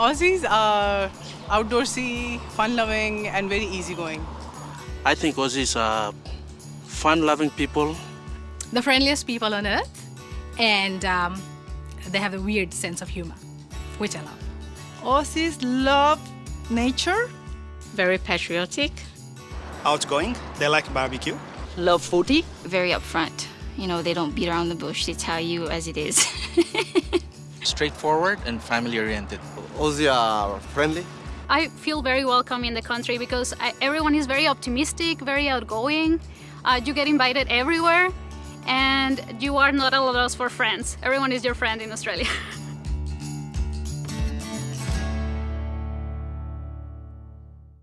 Aussies are outdoorsy, fun-loving, and very easygoing. I think Aussies are fun-loving people. The friendliest people on earth, and um, they have a weird sense of humor, which I love. Aussies love nature. Very patriotic. Outgoing. They like barbecue. Love foodie. Very upfront. You know, they don't beat around the bush. They tell you as it is. Straightforward and family-oriented. Aussie are friendly. I feel very welcome in the country because I, everyone is very optimistic, very outgoing. Uh, you get invited everywhere and you are not a loss for friends. Everyone is your friend in Australia.